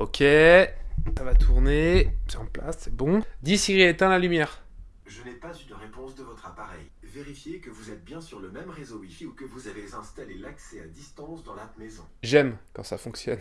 Ok, ça va tourner, c'est en place, c'est bon. Dis Siri, éteins la lumière. Je n'ai pas eu de réponse de votre appareil. Vérifiez que vous êtes bien sur le même réseau Wi-Fi ou que vous avez installé l'accès à distance dans l'app maison. J'aime quand ça fonctionne.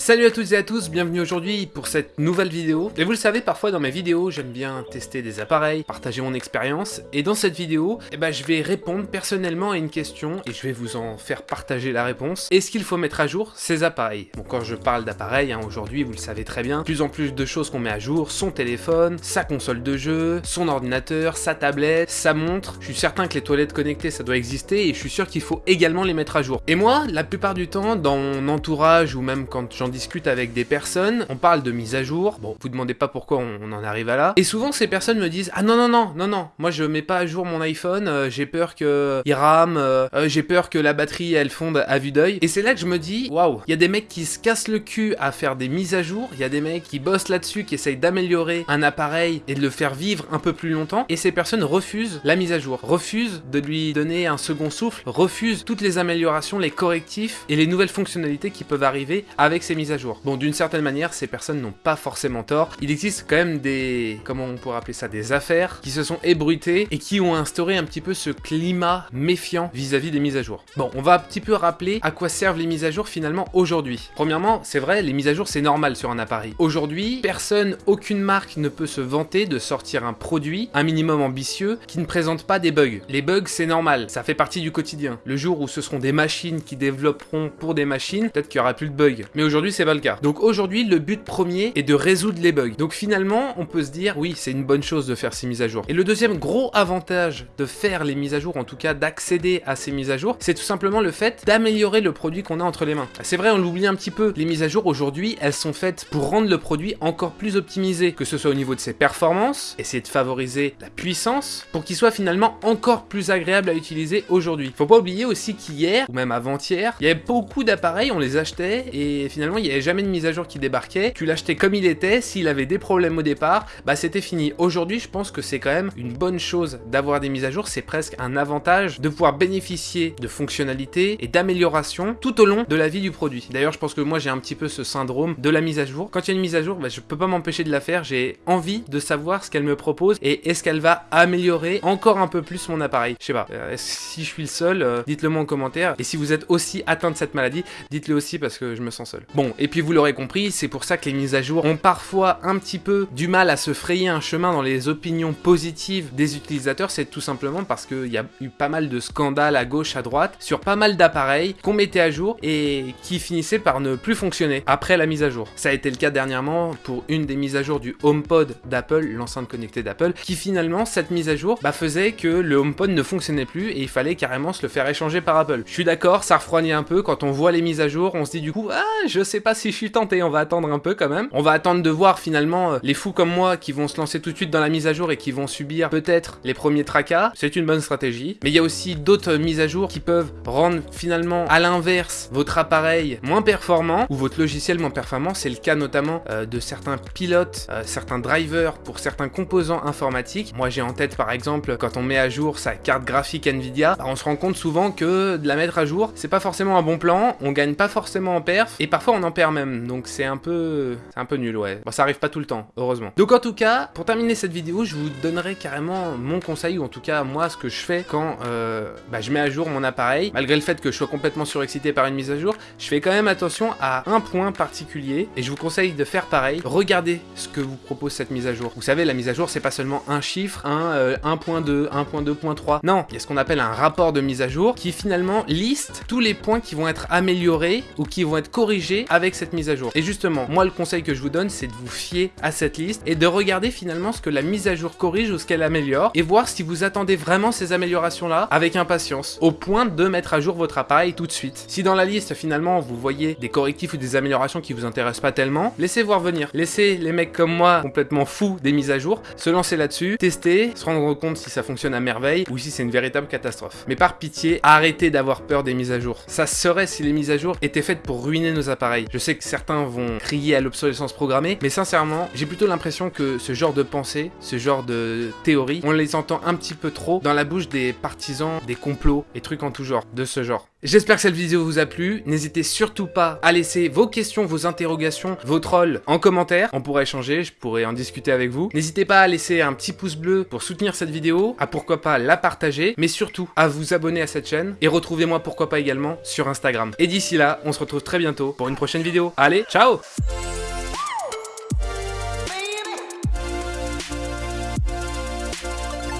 Salut à toutes et à tous, bienvenue aujourd'hui pour cette nouvelle vidéo. Et vous le savez, parfois dans mes vidéos, j'aime bien tester des appareils, partager mon expérience. Et dans cette vidéo, eh ben, je vais répondre personnellement à une question et je vais vous en faire partager la réponse. Est-ce qu'il faut mettre à jour ces appareils? Bon, quand je parle d'appareils, hein, aujourd'hui, vous le savez très bien, plus en plus de choses qu'on met à jour, son téléphone, sa console de jeu, son ordinateur, sa tablette, sa montre. Je suis certain que les toilettes connectées, ça doit exister et je suis sûr qu'il faut également les mettre à jour. Et moi, la plupart du temps, dans mon entourage ou même quand j'en discute avec des personnes, on parle de mise à jour, bon, vous demandez pas pourquoi on, en arrive à là, et souvent ces personnes me disent « Ah non, non, non, non, non, moi je mets pas à jour mon iPhone, euh, j'ai peur que il rame, euh, euh, j'ai peur que la batterie elle fonde à vue d'œil. » Et c'est là que je me dis « Waouh, il y a des mecs qui se cassent le cul à faire des mises à jour, il y a des mecs qui bossent là-dessus, qui essayent d'améliorer un appareil et de le faire vivre un peu plus longtemps, et ces personnes refusent la mise à jour, refusent de lui donner un second souffle, refusent toutes les améliorations, les correctifs et les nouvelles fonctionnalités qui peuvent arriver avec ces mises à jour. Bon, d'une certaine manière, ces personnes n'ont pas forcément tort. Il existe quand même des, comment on pourrait appeler ça, des affaires qui se sont ébruitées et qui ont instauré un petit peu ce climat méfiant vis-à-vis des mises à jour. Bon, on va un petit peu rappeler à quoi servent les mises à jour finalement aujourd'hui. Premièrement, c'est vrai, les mises à jour c'est normal sur un appareil. Aujourd'hui, personne, aucune marque ne peut se vanter de sortir un produit, un minimum ambitieux, qui ne présente pas des bugs. Les bugs c'est normal, ça fait partie du quotidien. Le jour où ce seront des machines qui développeront pour des machines, peut-être qu'il y aura plus de bugs. Aujourd'hui, c'est pas le cas. Donc aujourd'hui, le but premier est de résoudre les bugs. Donc finalement, on peut se dire, oui, c'est une bonne chose de faire ces mises à jour. Et le deuxième gros avantage de faire les mises à jour, en tout cas d'accéder à ces mises à jour, c'est tout simplement le fait d'améliorer le produit qu'on a entre les mains. C'est vrai, on l'oublie un petit peu. Les mises à jour aujourd'hui, elles sont faites pour rendre le produit encore plus optimisé, que ce soit au niveau de ses performances, essayer de favoriser la puissance, pour qu'il soit finalement encore plus agréable à utiliser aujourd'hui. Faut pas oublier aussi qu'hier, ou même avant-hier, il y avait beaucoup d'appareils, on les achetait, et finalement il n'y avait jamais de mise à jour qui débarquait, tu l'achetais comme il était, s'il avait des problèmes au départ, bah c'était fini. Aujourd'hui, je pense que c'est quand même une bonne chose d'avoir des mises à jour, c'est presque un avantage de pouvoir bénéficier de fonctionnalités et d'améliorations tout au long de la vie du produit. D'ailleurs, je pense que moi j'ai un petit peu ce syndrome de la mise à jour. Quand il y a une mise à jour, bah, je peux pas m'empêcher de la faire, j'ai envie de savoir ce qu'elle me propose et est-ce qu'elle va améliorer encore un peu plus mon appareil. Je sais pas, euh, si je suis le seul, euh, dites-le moi en commentaire. Et si vous êtes aussi atteint de cette maladie, dites-le aussi parce que je me sens seul. Bon, et puis vous l'aurez compris, c'est pour ça que les mises à jour ont parfois un petit peu du mal à se frayer un chemin dans les opinions positives des utilisateurs, c'est tout simplement parce qu'il y a eu pas mal de scandales à gauche, à droite, sur pas mal d'appareils qu'on mettait à jour et qui finissaient par ne plus fonctionner après la mise à jour. Ça a été le cas dernièrement pour une des mises à jour du HomePod d'Apple, l'enceinte connectée d'Apple, qui finalement, cette mise à jour, bah, faisait que le HomePod ne fonctionnait plus et il fallait carrément se le faire échanger par Apple. Je suis d'accord, ça refroidit un peu, quand on voit les mises à jour, on se dit du coup, ah, je sais pas si je suis tenté, on va attendre un peu quand même. On va attendre de voir finalement euh, les fous comme moi qui vont se lancer tout de suite dans la mise à jour et qui vont subir peut-être les premiers tracas. C'est une bonne stratégie. Mais il y a aussi d'autres mises à jour qui peuvent rendre finalement à l'inverse votre appareil moins performant ou votre logiciel moins performant. C'est le cas notamment euh, de certains pilotes, euh, certains drivers pour certains composants informatiques. Moi j'ai en tête par exemple quand on met à jour sa carte graphique Nvidia, bah, on se rend compte souvent que de la mettre à jour, c'est pas forcément un bon plan, on gagne pas forcément en perf et parfois on en perd même. Donc c'est un peu un peu nul, ouais. Bon, ça arrive pas tout le temps, heureusement. Donc en tout cas, pour terminer cette vidéo, je vous donnerai carrément mon conseil, ou en tout cas moi ce que je fais quand euh, bah, je mets à jour mon appareil. Malgré le fait que je sois complètement surexcité par une mise à jour, je fais quand même attention à un point particulier, et je vous conseille de faire pareil. Regardez ce que vous propose cette mise à jour. Vous savez, la mise à jour, c'est pas seulement un chiffre, un 1.2, 1.2.3. Non, il y a ce qu'on appelle un rapport de mise à jour qui finalement liste tous les points qui vont être améliorés ou qui vont être corrigés avec cette mise à jour. Et justement, moi le conseil que je vous donne, c'est de vous fier à cette liste et de regarder finalement ce que la mise à jour corrige ou ce qu'elle améliore et voir si vous attendez vraiment ces améliorations-là avec impatience, au point de mettre à jour votre appareil tout de suite. Si dans la liste, finalement, vous voyez des correctifs ou des améliorations qui vous intéressent pas tellement, laissez voir venir. Laissez les mecs comme moi, complètement fous des mises à jour, se lancer là-dessus, tester, se rendre compte si ça fonctionne à merveille ou si c'est une véritable catastrophe. Mais par pitié, arrêtez d'avoir peur des mises à jour. Ça serait si les mises à jour étaient faites pour ruiner nos appareils appareils. Je sais que certains vont crier à l'obsolescence programmée, mais sincèrement, j'ai plutôt l'impression que ce genre de pensée, ce genre de théorie, on les entend un petit peu trop dans la bouche des partisans des complots et trucs en tout genre, de ce genre. J'espère que cette vidéo vous a plu. N'hésitez surtout pas à laisser vos questions, vos interrogations, vos trolls en commentaire. On pourra échanger, je pourrais en discuter avec vous. N'hésitez pas à laisser un petit pouce bleu pour soutenir cette vidéo, à pourquoi pas la partager, mais surtout à vous abonner à cette chaîne et retrouvez-moi pourquoi pas également sur Instagram. Et d'ici là, on se retrouve très bientôt pour une prochaine vidéo. Allez, ciao